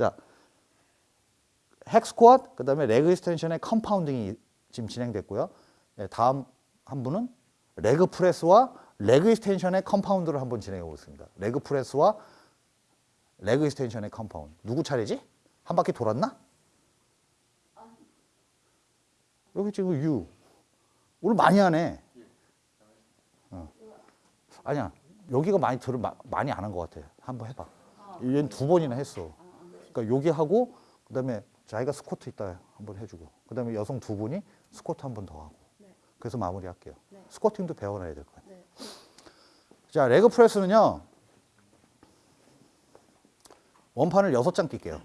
자, hack squat, 그 다음에 leg extension의 compounding이 지금 진행됐고요. 예, 다음 한 분은 leg press와 leg extension의 compound를 한번 진행해 보겠습니다. leg press와 leg extension의 compound. 누구 차례지? 한 바퀴 돌았나? 여기 지금 U. 오늘 많이 하네. 어. 아니야. 여기가 많이 들을 많이 안 한 것 같아. 한번 해봐. 얘는 두 번이나 했어. 그러니까 여기 하고 그다음에 자기가 스쿼트 있다 한번 해주고 그다음에 여성 두 분이 스쿼트 한 번 더 하고. 그래서 마무리할게요. 스쿼팅도 배워놔야 될것 같아요. 자, 레그 프레스는요. 원판을 여섯 장 뛸게요.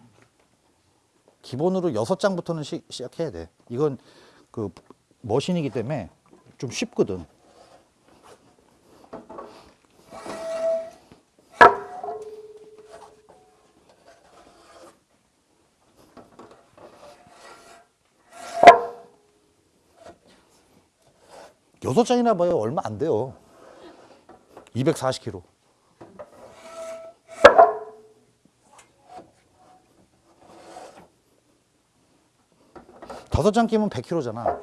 기본으로 여섯 장부터는 시, 시작해야 돼. 이건 그 머신이기 때문에 좀 쉽거든. 여섯 장이나 봐요. 얼마 안 돼요. 240kg. 다섯 장 끼면 100kg잖아.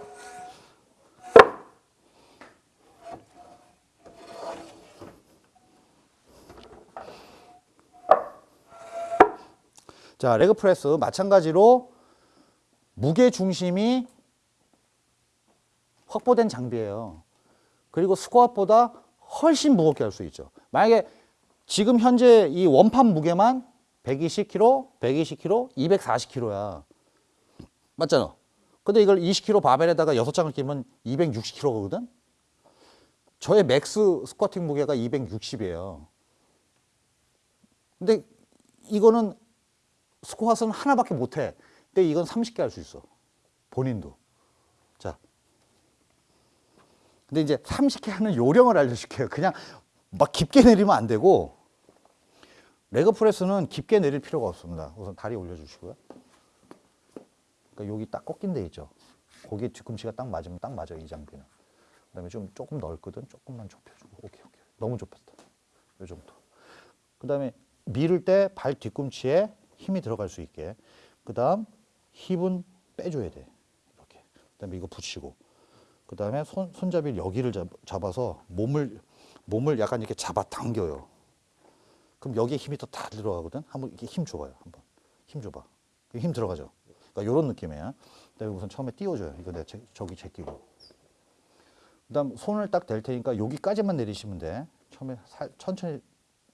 자, 레그 프레스 마찬가지로 무게 중심이 확보된 장비예요. 그리고 스쿼트보다 훨씬 무겁게 할 수 있죠. 만약에 지금 현재 이 원판 무게만 120kg, 120kg, 240kg야. 맞잖아. 근데 이걸 20kg 바벨에다가 6장을 끼면 260kg거든? 저의 max squatting 무게가 260이에요. 근데 이거는 스쿼트는 하나밖에 못 해. 근데 이건 30개 할 수 있어. 본인도. 자. 근데 이제 30개 하는 요령을 알려줄게요. 그냥 막 깊게 내리면 안 되고, 레그 프레스는 깊게 내릴 필요가 없습니다. 우선 다리 올려주시고요. 그러니까 여기 딱 꺾인 데 있죠. 거기에 뒤꿈치가 딱 맞으면 딱 맞아요. 이 장비는. 그 다음에 좀 조금 넓거든. 조금만 좁혀주고. 오케이, 오케이. 너무 좁혔다. 요 정도. 그 다음에 밀을 때 발 뒤꿈치에 힘이 들어갈 수 있게. 그 다음 힙은 빼줘야 돼. 이렇게. 그 다음에 이거 붙이고. 그 다음에 손, 손잡이를 여기를 잡, 잡아서 몸을, 몸을 약간 이렇게 잡아 당겨요. 그럼 여기에 힘이 더다 들어가거든. 한번 이렇게 힘 줘봐요. 한번. 힘 줘봐. 힘 들어가죠. 그러니까 이런 느낌이야. 그 다음에 우선 처음에 띄워줘요. 이거 제, 저기 제끼고. 그 다음 손을 딱 댈 테니까 여기까지만 내리시면 돼. 처음에 살, 천천히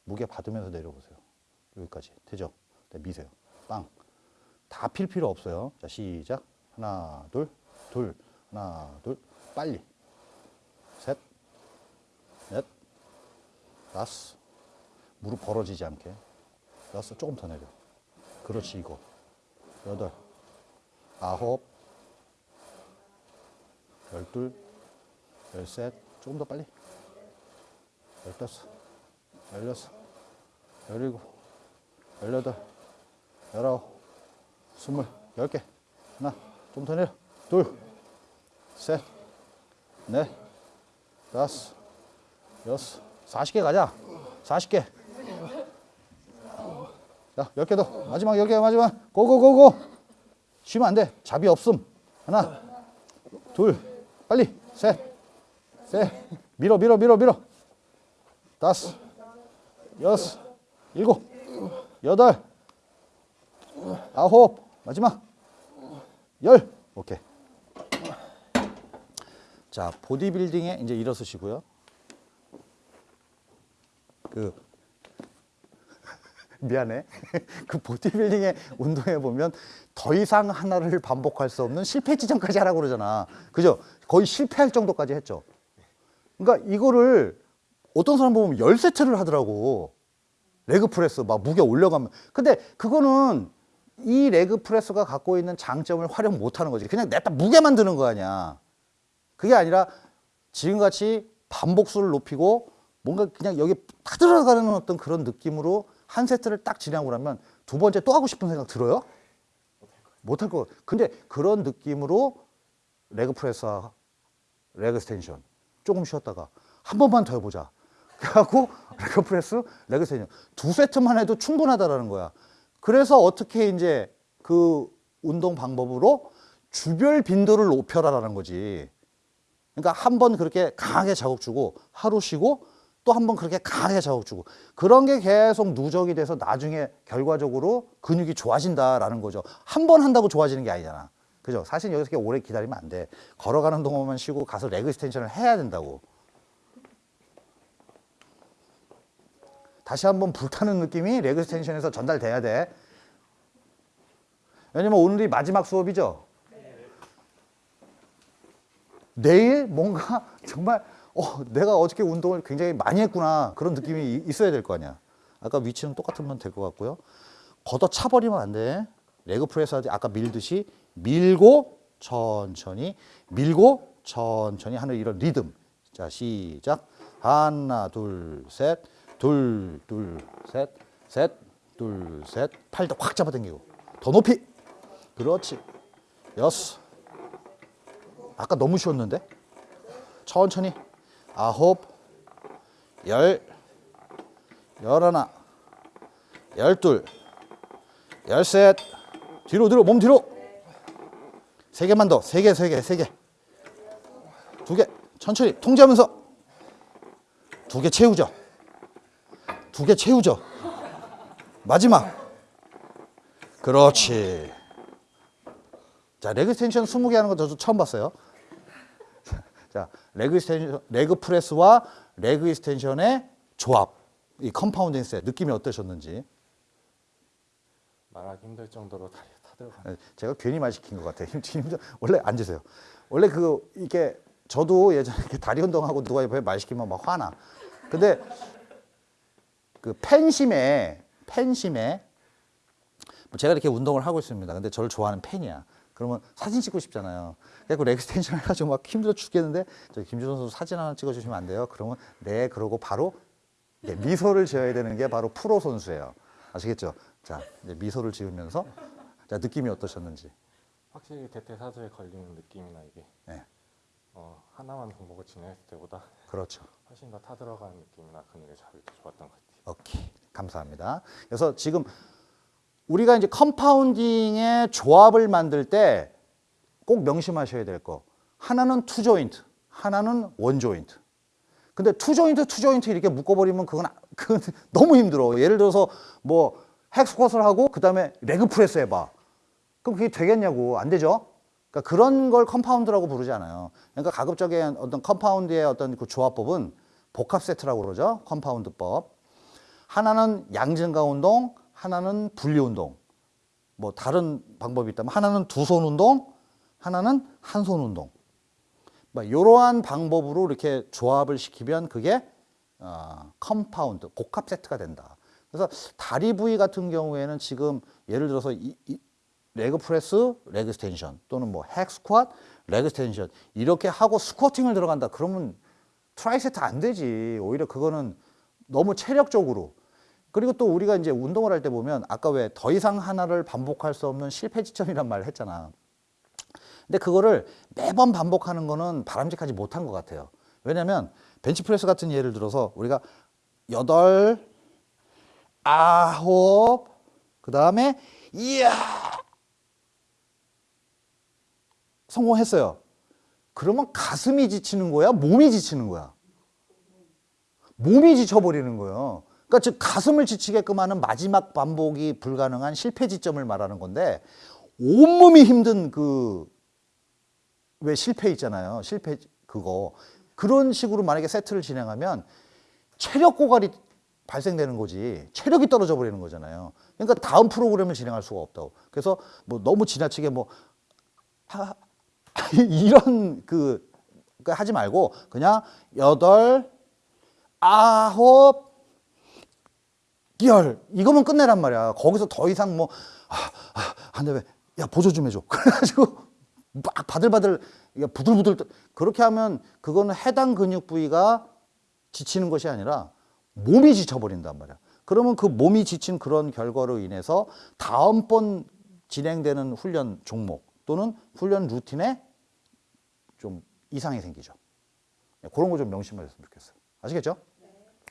무게 받으면서 내려보세요. 여기까지 되죠? 네, 미세요. 빵. 다 필 필요 없어요. 자 시작. 하나 둘 둘. 하나 둘. 빨리. 셋. 넷. 다섯. 무릎 벌어지지 않게. 여섯. 조금 더 내려. 그렇지 이거. 여덟. 아홉, 열둘, 열셋, 조금 더 빨리. 열다섯, 열여섯, 열일곱, 열여덟, 열아홉, 스물, 열 개. 하나, 좀 더 내려. 둘, 셋, 넷, 다섯, 여섯, 사십 개 가자. 사십 개. 자, 열개 더. 마지막 열 개, 마지막. 고고고고. 쉬면 안 돼. 잡이 없음. 하나, 둘, 빨리, 셋, 셋, 밀어, 밀어, 밀어, 밀어. 다섯, 여섯, 일곱, 여덟, 아홉, 마지막, 열. 오케이. 자, 보디빌딩에 이제 일어서시고요. 그 미안해. 그 보디빌딩의 운동에 보면 더 이상 하나를 반복할 수 없는 실패 지점까지 하라고 그러잖아. 그죠? 거의 실패할 정도까지 했죠. 그러니까 이거를 어떤 사람 보면 열세트를 하더라고. leg press 막 무게 올려가면. 근데 그거는 이 leg press가 갖고 있는 장점을 활용 못 하는 거지. 그냥 냈다 무게만 드는 거 아니야. 그게 아니라 지금같이 반복수를 높이고 뭔가 그냥 여기 다 들어가는 어떤 그런 느낌으로 한 세트를 딱 진행하고 나면 두 번째 또 하고 싶은 생각 들어요? 못할 거. 근데 그런 느낌으로 leg press와 leg extension 조금 쉬었다가 한 번만 더 해보자. 그래갖고 leg press, leg extension 두 세트만 해도 충분하다라는 거야. 그래서 어떻게 이제 그 운동 방법으로 주별 빈도를 높여라라는 거지. 그러니까 한 번 그렇게 강하게 자극 주고 하루 쉬고 또 한 번 그렇게 강하게 자극 주고 그런 게 계속 누적이 돼서 나중에 결과적으로 근육이 좋아진다라는 거죠. 한 번 한다고 좋아지는 게 아니잖아. 그죠? 사실 여기서 그렇게 오래 기다리면 안 돼. 걸어가는 동안만 쉬고 가서 leg extension을 해야 된다고. 다시 한번 불타는 느낌이 leg extension에서 전달돼야 돼. 왜냐면 오늘이 마지막 수업이죠. 내일 뭔가 정말 어, 내가 어저께 운동을 굉장히 많이 했구나 그런 느낌이 이- 있어야 될 거 아니야. 아까 위치는 똑같으면 될 것 같고요. 걷어 차버리면 안 돼. leg press 아까 밀듯이 밀고 천천히 밀고 천천히 하는 이런 리듬. 자 시작. 하나 둘 셋. 둘 둘 셋. 셋. 둘 셋. 팔도 확 잡아당기고 더 높이. 그렇지. 여섯. 아까 너무 쉬웠는데? 천천히. 아홉, 열, 열하나, 열둘, 열셋. 뒤로, 뒤로, 몸 뒤로. 세 개만 더. 세 개, 세 개, 세 개. 두 개. 천천히. 통제하면서. 두 개 채우죠. 두 개 채우죠. 마지막. 그렇지. 자, leg extension 20개 하는 거 저도 처음 봤어요. 자, leg extension, leg press와 leg extension의 조합, 이 compounding set 느낌이 어떠셨는지. 말하기 힘들 정도로 다리가 타들어가. 예, 제가 괜히 말 시킨 것 같아요. 힘, 힘, 원래 앉으세요. 원래 그 이게 저도 예전에 이렇게 다리 운동하고 누가 옆에 말 시키면 막 화나. 근데 그 팬심에 팬심에 뭐 제가 이렇게 운동을 하고 있습니다. 근데 저를 좋아하는 팬이야. 그러면 사진 찍고 싶잖아요. 그래서 leg extension 해가지고 막 힘들어 죽겠는데 저 김준호 선수 사진 하나 찍어주시면 안 돼요? 그러면 네 그러고 바로 이제 미소를 지어야 되는 게 바로 프로 선수예요. 아시겠죠? 자 이제 미소를 지으면서 자 느낌이 어떠셨는지. 확실히 대퇴사두에 걸리는 느낌이나 이게 네, 어, 하나만 종목을 진행했을 때보다 그렇죠. 훨씬 더 타들어가는 느낌이나 자극이 더 좋았던 것 같아요. 오케이 감사합니다. 그래서 지금 우리가 이제 compounding의 조합을 만들 때 꼭 명심하셔야 될 거. 하나는 two joint, 하나는 one joint. 근데 two joint, two joint 이렇게 묶어버리면 그건, 아- 그건 너무 힘들어. 예를 들어서 뭐 hack squat를 하고 그 다음에 leg press 해봐. 그럼 그게 되겠냐고. 안 되죠? 그러니까 그런 걸 compound라고 부르지 않아요. 그러니까 가급적인 어떤 compound의 어떤 그 조합법은 복합 세트라고 그러죠. compound법. 하나는 양증가 운동, 하나는 분리 운동. 뭐 다른 방법이 있다면 하나는 두 손 운동, 하나는 한 손 운동. 뭐 이러한 방법으로 이렇게 조합을 시키면 그게 어, compound, 복합 세트가 된다. 그래서 다리 부위 같은 경우에는 지금 예를 들어서 이, 이 leg press, leg extension 또는 뭐 hack squat, leg extension 이렇게 하고 squatting을 들어간다. 그러면 tri-set 안 되지. 오히려 그거는 너무 체력적으로 그리고 또 우리가 이제 운동을 할 때 보면 아까 왜 더 이상 하나를 반복할 수 없는 실패 지점이란 말을 했잖아. 근데 그거를 매번 반복하는 거는 바람직하지 못한 것 같아요. 왜냐면 벤치프레스 같은 예를 들어서 우리가 여덟, 아홉, 그 다음에 이야 성공했어요. 그러면 가슴이 지치는 거야? 몸이 지치는 거야? 몸이 지쳐버리는 거예요. 그러니까 즉 가슴을 지치게끔 하는 마지막 반복이 불가능한 실패 지점을 말하는 건데 온몸이 힘든 그 왜 실패 있잖아요. 실패 그거 그런 식으로 만약에 세트를 진행하면 체력 고갈이 발생되는 거지 체력이 떨어져 버리는 거잖아요. 그러니까 다음 프로그램을 진행할 수가 없다고. 그래서 뭐 너무 지나치게 뭐 하, 이런 그 그러니까 하지 말고 그냥 여덟 아홉 열 이거면 끝내란 말이야. 거기서 더 이상 뭐 아, 아, 안돼 왜? 야 보조 좀 해줘. 그래가지고 막 바들바들 이게 부들부들 떠- 그렇게 하면 그거는 해당 근육 부위가 지치는 것이 아니라 몸이 지쳐버린단 말이야. 그러면 그 몸이 지친 그런 결과로 인해서 다음번 진행되는 훈련 종목 또는 훈련 루틴에 좀 이상이 생기죠. 네, 그런 거 좀 명심하셨으면 좋겠어요. 아시겠죠?